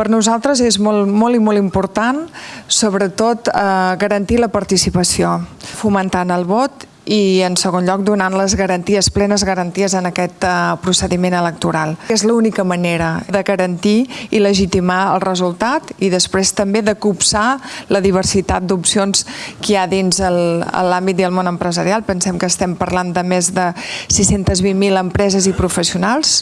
Per nosaltres és molt, molt i molt important, sobretot, eh, garantir la participació, fomentant el vot i, en segon lloc, donant les garanties, plenes garanties en aquest eh, procediment electoral. És l'única manera de garantir i legitimar el resultat i després també de copsar la diversitat d'opcions que hi ha dins l'àmbit i el món empresarial. Pensem que estem parlant de més de 620.000 empreses i professionals.